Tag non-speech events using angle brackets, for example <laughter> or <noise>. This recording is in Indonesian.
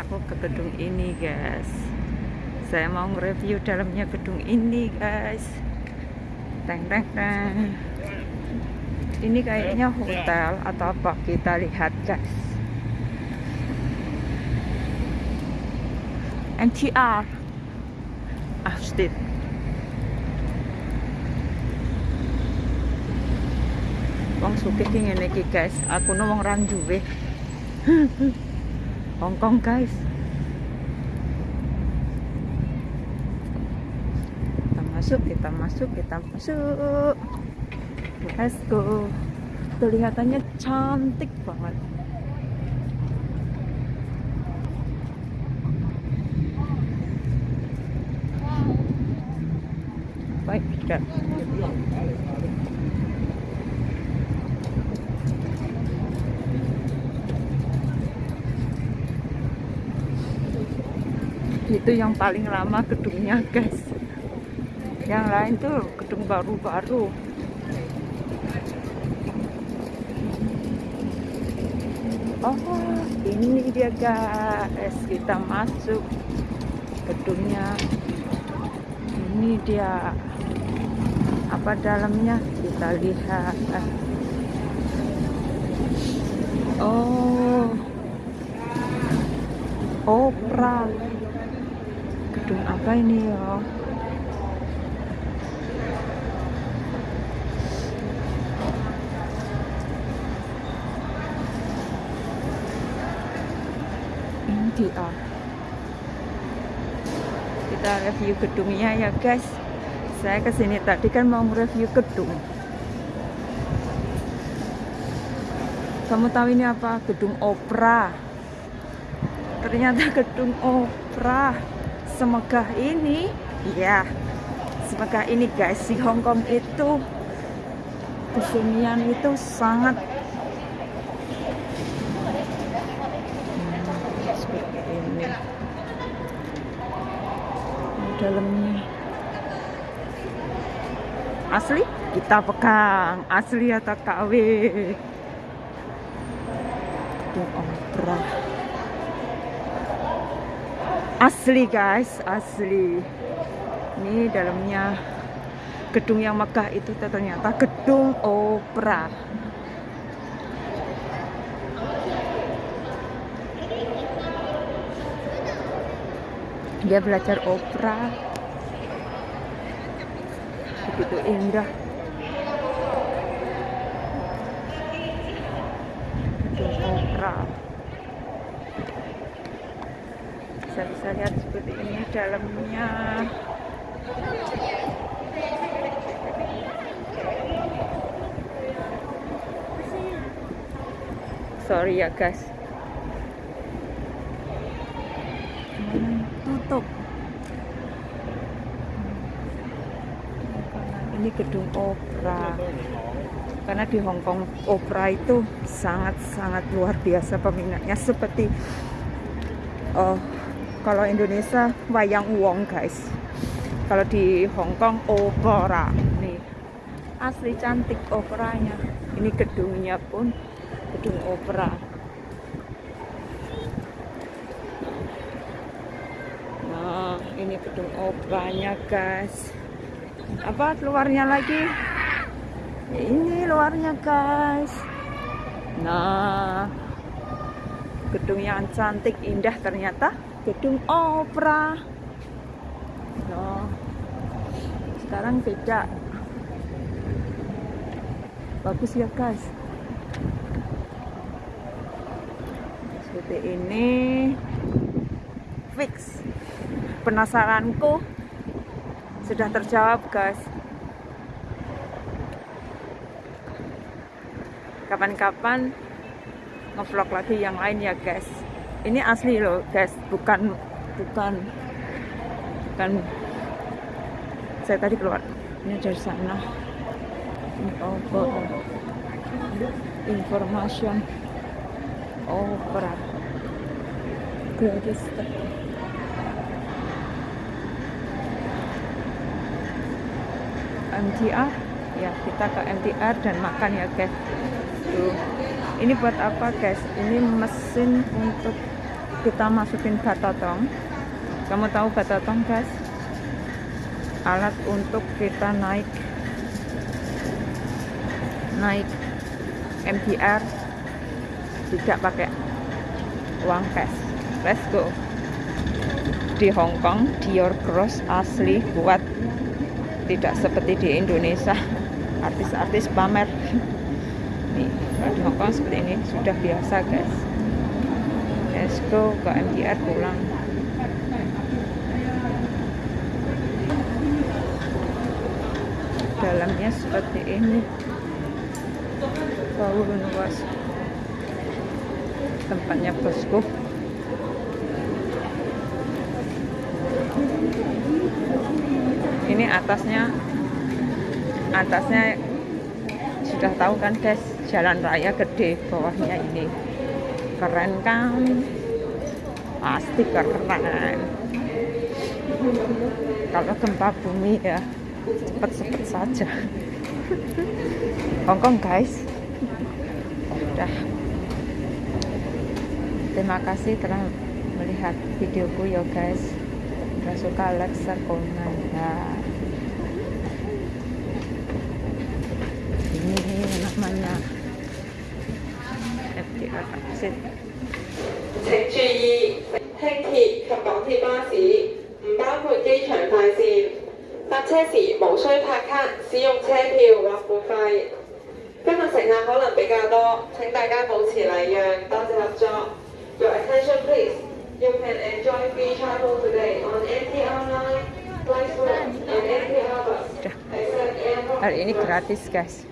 aku ke gedung ini guys. Saya mau nge-review dalamnya gedung ini guys. Teng teng teng. Ini kayaknya hotel atau apa kita lihat guys. MTR Austin Wong suke ki ngene iki guys. Aku no wong rang duwe <laughs> Hongkong guys. Kita masuk kita masuk kita masuk. Let's go. Kelihatannya cantik banget. Baik dan itu yang paling lama gedungnya guys. Yang lain tuh gedung baru-baru. Oh ini dia guys. Kita masuk gedungnya. Ini dia. Apa dalamnya? Kita lihat. Oh. Opera gedung apa ini ya? MTR kita review gedungnya ya guys. Saya ke sini tadi kan mau review gedung. Kamu tahu ini apa? Gedung opera. Ternyata gedung opera semegah ini ya semegah ini guys di Hongkong itu kesenian itu sangat dalamnya. Asli? Kita pegang. Asli atau KW gedung opera asli guys asli. Ini dalamnya gedung yang megah itu ternyata gedung opera. Dia belajar opera. Begitu indah. Gedung opera bisa bisa lihat seperti ini dalamnya. Sorry ya guys. Tutup. Ini gedung opera. Karena di Hongkong opera itu sangat-sangat luar biasa peminatnya seperti oh kalau Indonesia wayang wong guys. Kalau di Hongkong opera. Nih asli cantik operanya. Ini gedungnya pun gedung opera. Nah ini gedung operanya guys. Apa luarnya lagi? Ini luarnya guys. Nah gedung yang cantik indah ternyata gedung opera. No. sekarang beda. Bagus ya guys. Seperti ini. Fix. Penasaranku. Sudah terjawab guys. Kapan-kapan ngevlog lagi yang lain ya guys ini asli loh guys. Bukan bukan bukan. Saya tadi keluar. Ini dari sana. Over information opera. Gratis. MTR ya kita ke MTR dan makan ya guys. Tuh ini buat apa guys? Ini mesin untuk kita masukin batotong kamu tahu batotong guys? Alat untuk kita naik naik MTR tidak pakai uang cash let's go. Di Hong Kong Dior Cross asli buat tidak seperti di Indonesia. <laughs> Artis-artis pamer nih di Hong Kong seperti ini sudah biasa guys. Let's go ke MTR pulang. Dalamnya seperti ini. Bau luas. Tempatnya bosku. Ini atasnya atasnya sudah tahu kan guys jalan raya gede bawahnya ini. Keren kan? Pasti keren. Kalau gempa bumi ya cepet-cepet saja. Hongkong guys. Udah. Terima kasih telah melihat videoku ya guys. Udah suka like share komen ya. Ini Exit 請注意，輕鐵及港鐵巴士唔包括機場快線。搭車時無需拍卡，使用車票或付費。今日乘客可能比較多，請大家保持禮讓，多謝合作。Your attention please. You can enjoy free travel today on NTR Line, Flightwood, and NTR Bus. Sudah. Except airport. hari ini gratis guys